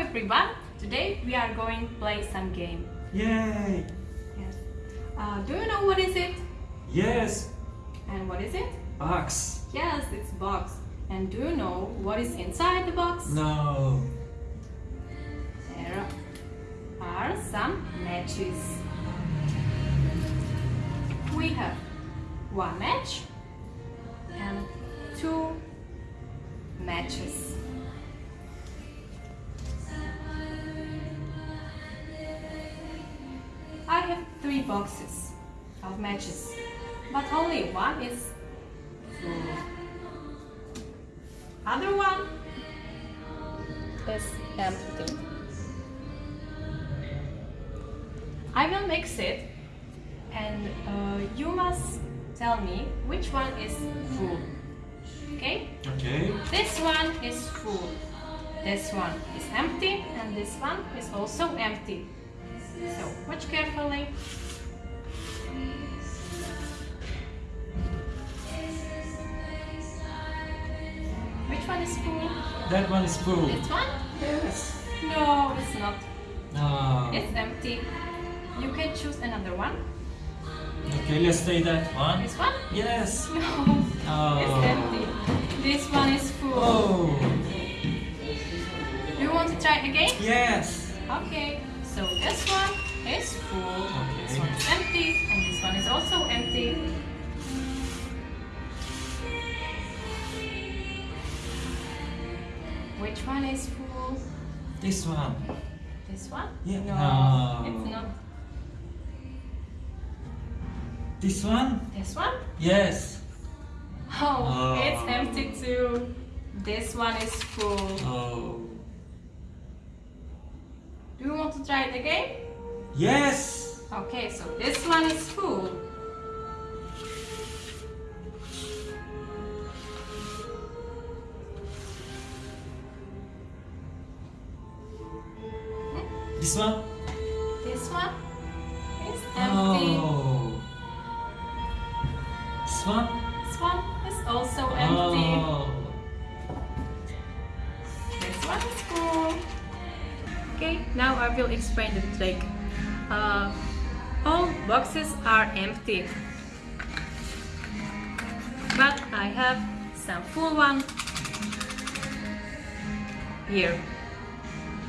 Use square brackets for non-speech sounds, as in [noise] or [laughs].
everyone! Today we are going to play some game. Yay! Yes. Uh, do you know what is it? Yes! And what is it? Box! Yes, it's box. And do you know what is inside the box? No! There are some matches. We have one match and two matches. Have three boxes of matches, but only one is full. Other one is empty. I will mix it and uh, you must tell me which one is full. Okay? Okay. This one is full. This one is empty and this one is also empty. So watch carefully. Eh? Which one is full? That one is full. This one? Yes! No, it's not. No. It's empty. You can choose another one. Okay, let's say that one. This one? Yes! [laughs] No, Oh. it's empty. This one is full. Oh! You want to try again? Yes! Okay, so this one is full, this one is empty, and this one is also empty. Which one is full? This one. This one? Yeah. No, No. it's not. This one? This one? Yes! Oh, Oh. it's empty too. This one is full. Oh. Do you want to try it again? Yes! Okay, so this one is full. This one? This one is oh. empty. Oh. This one? This one is also empty. Oh. Okay, now I will explain the trick. Uh, all boxes are empty. But I have some full one here.